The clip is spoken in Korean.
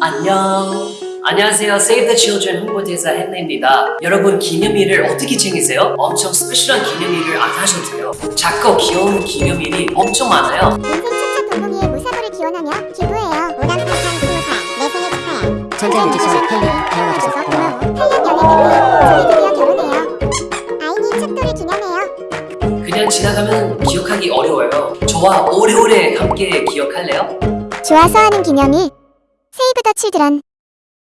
안녕. 안녕하세요. Save the Children 홍보대사 헨리입니다. 여러분 기념일을 어떻게 챙기세요? 엄청 스페셜한 기념일을 안 하셔도 돼요. 작고 귀여운 기념일이 엄청 많아요. 인생 첫째 동공이의 무사고를 기원하며 기부해요. 오남 파판 스무 살, 내 생일 축하해. 천재 뮤지션 헨리 태어나줘서 고마워 8년 연애 끝에 저희 드디어 결혼해요. 아이니 첫돌이 기념해요. 그냥 지나가면 기억하기 어려워요. 저와 오래오래 함께 기억할래요? 좋아서 하는 기념일. 세이브 더 칠드런.